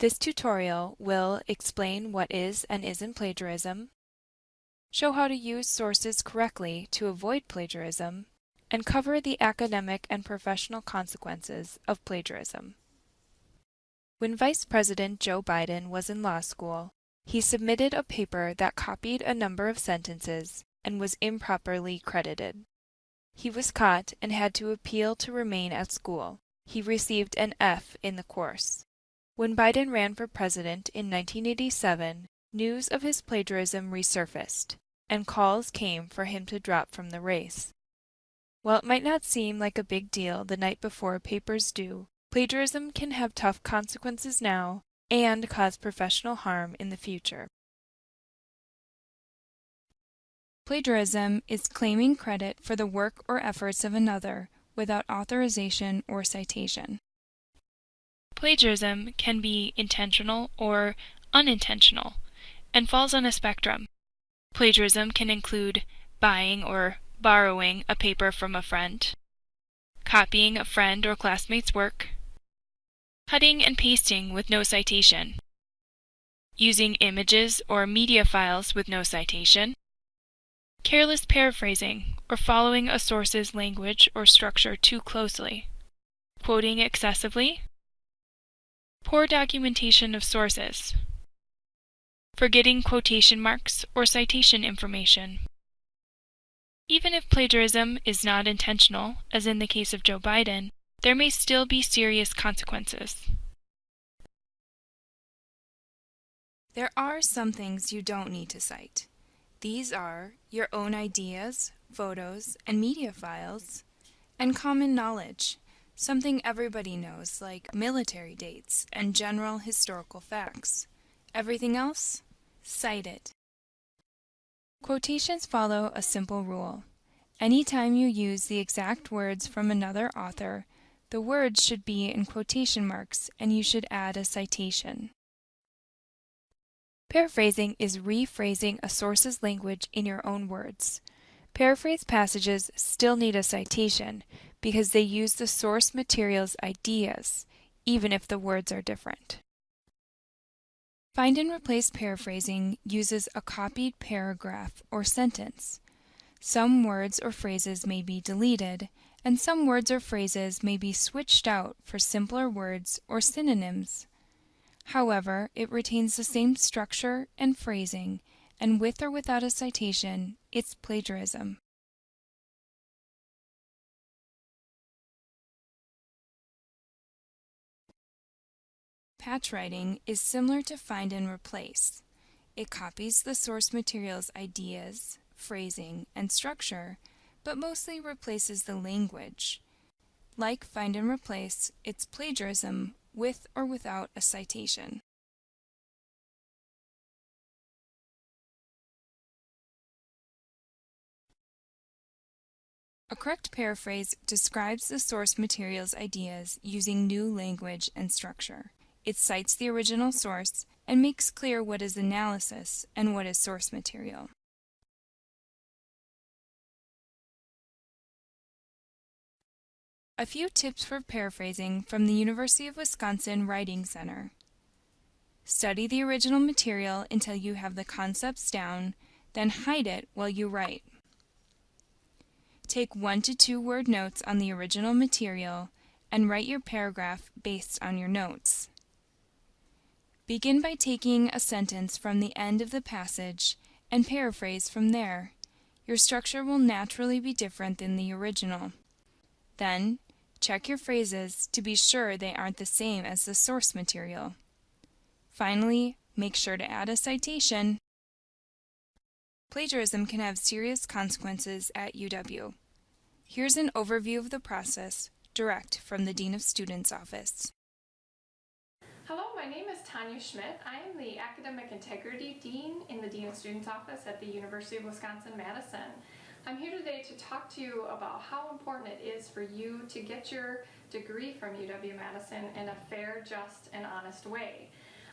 This tutorial will explain what is and isn't plagiarism, show how to use sources correctly to avoid plagiarism, and cover the academic and professional consequences of plagiarism. When Vice President Joe Biden was in law school, he submitted a paper that copied a number of sentences and was improperly credited. He was caught and had to appeal to remain at school. He received an F in the course. When Biden ran for president in 1987, news of his plagiarism resurfaced, and calls came for him to drop from the race. While it might not seem like a big deal the night before paper's due, plagiarism can have tough consequences now and cause professional harm in the future. Plagiarism is claiming credit for the work or efforts of another without authorization or citation. Plagiarism can be intentional or unintentional and falls on a spectrum. Plagiarism can include buying or borrowing a paper from a friend, copying a friend or classmate's work, cutting and pasting with no citation, using images or media files with no citation, careless paraphrasing or following a source's language or structure too closely, quoting excessively, Poor documentation of sources. Forgetting quotation marks or citation information. Even if plagiarism is not intentional, as in the case of Joe Biden, there may still be serious consequences. There are some things you don't need to cite. These are your own ideas, photos, and media files, and common knowledge, Something everybody knows, like military dates and general historical facts. Everything else? Cite it. Quotations follow a simple rule. Anytime you use the exact words from another author, the words should be in quotation marks and you should add a citation. Paraphrasing is rephrasing a source's language in your own words. Paraphrased passages still need a citation because they use the source material's ideas, even if the words are different. Find and replace paraphrasing uses a copied paragraph or sentence. Some words or phrases may be deleted, and some words or phrases may be switched out for simpler words or synonyms. However, it retains the same structure and phrasing, and with or without a citation, it's plagiarism. Patch writing is similar to find and replace. It copies the source material's ideas, phrasing, and structure, but mostly replaces the language. Like find and replace, it's plagiarism with or without a citation. A correct paraphrase describes the source material's ideas using new language and structure. It cites the original source and makes clear what is analysis and what is source material. A few tips for paraphrasing from the University of Wisconsin Writing Center. Study the original material until you have the concepts down, then hide it while you write. Take one to two word notes on the original material and write your paragraph based on your notes. Begin by taking a sentence from the end of the passage and paraphrase from there. Your structure will naturally be different than the original. Then, check your phrases to be sure they aren't the same as the source material. Finally, make sure to add a citation. Plagiarism can have serious consequences at UW. Here's an overview of the process, direct from the Dean of Students office. Hello, my name is Tanya Schmidt. I am the Academic Integrity Dean in the Dean of Students Office at the University of Wisconsin-Madison. I'm here today to talk to you about how important it is for you to get your degree from UW-Madison in a fair, just, and honest way.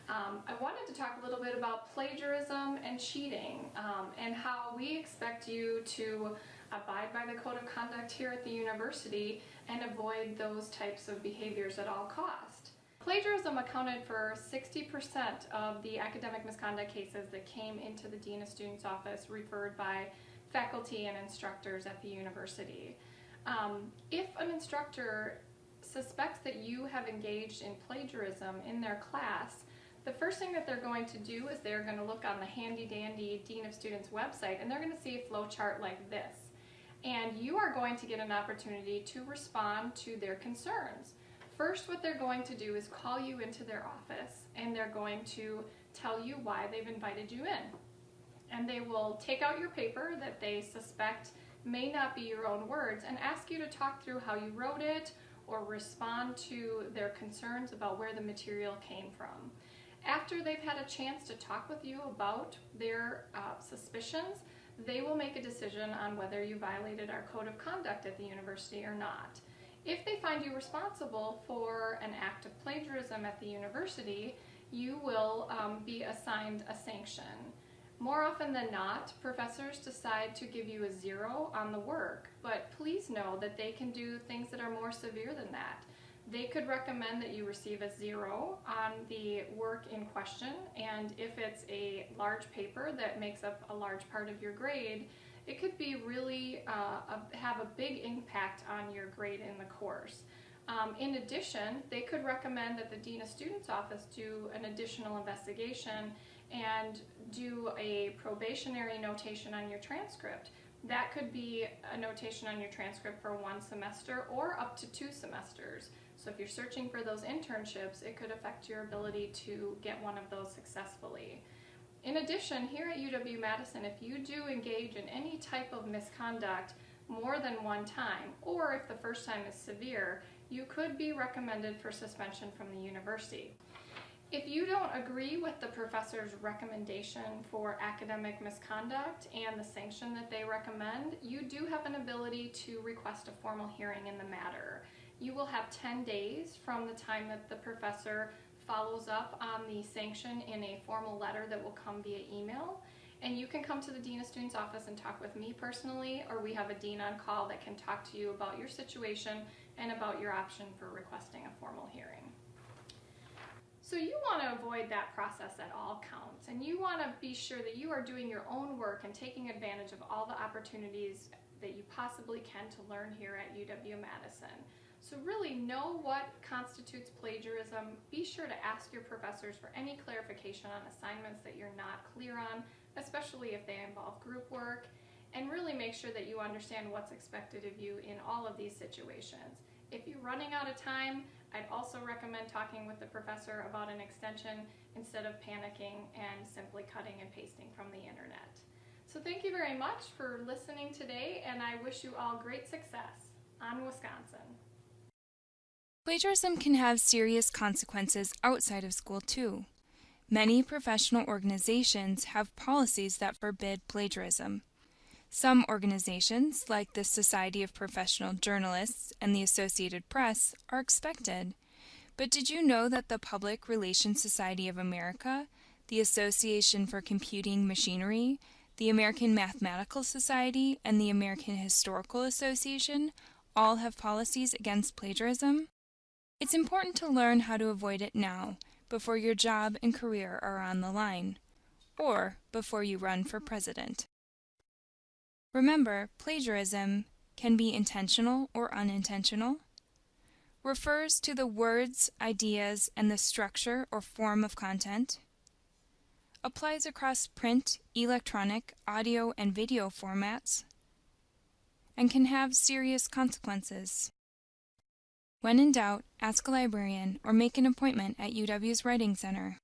Um, I wanted to talk a little bit about plagiarism and cheating um, and how we expect you to abide by the code of conduct here at the university and avoid those types of behaviors at all costs. Plagiarism accounted for 60% of the academic misconduct cases that came into the Dean of Students office referred by faculty and instructors at the university. Um, if an instructor suspects that you have engaged in plagiarism in their class, the first thing that they're going to do is they're going to look on the handy dandy Dean of Students website and they're going to see a flowchart like this. And you are going to get an opportunity to respond to their concerns. First, what they're going to do is call you into their office and they're going to tell you why they've invited you in. And they will take out your paper that they suspect may not be your own words and ask you to talk through how you wrote it or respond to their concerns about where the material came from. After they've had a chance to talk with you about their uh, suspicions, they will make a decision on whether you violated our code of conduct at the university or not. If they find you responsible for an act of plagiarism at the university, you will um, be assigned a sanction. More often than not, professors decide to give you a zero on the work, but please know that they can do things that are more severe than that. They could recommend that you receive a zero on the work in question, and if it's a large paper that makes up a large part of your grade, it could be really uh, a, have a big impact on your grade in the course. Um, in addition, they could recommend that the Dean of Students Office do an additional investigation and do a probationary notation on your transcript. That could be a notation on your transcript for one semester or up to two semesters. So if you're searching for those internships, it could affect your ability to get one of those successfully. In addition, here at UW-Madison, if you do engage in any type of misconduct more than one time, or if the first time is severe, you could be recommended for suspension from the university. If you don't agree with the professor's recommendation for academic misconduct and the sanction that they recommend, you do have an ability to request a formal hearing in the matter. You will have 10 days from the time that the professor follows up on the sanction in a formal letter that will come via email. And you can come to the Dean of Students office and talk with me personally, or we have a Dean on call that can talk to you about your situation and about your option for requesting a formal hearing. So you want to avoid that process at all counts, and you want to be sure that you are doing your own work and taking advantage of all the opportunities that you possibly can to learn here at UW-Madison. So really know what constitutes plagiarism. Be sure to ask your professors for any clarification on assignments that you're not clear on, especially if they involve group work, and really make sure that you understand what's expected of you in all of these situations. If you're running out of time, I'd also recommend talking with the professor about an extension instead of panicking and simply cutting and pasting from the internet. So thank you very much for listening today, and I wish you all great success on Wisconsin. Plagiarism can have serious consequences outside of school, too. Many professional organizations have policies that forbid plagiarism. Some organizations, like the Society of Professional Journalists and the Associated Press, are expected. But did you know that the Public Relations Society of America, the Association for Computing Machinery, the American Mathematical Society, and the American Historical Association all have policies against plagiarism? It's important to learn how to avoid it now, before your job and career are on the line, or before you run for president. Remember, plagiarism can be intentional or unintentional, refers to the words, ideas, and the structure or form of content, applies across print, electronic, audio, and video formats, and can have serious consequences. When in doubt, ask a librarian or make an appointment at UW's Writing Center.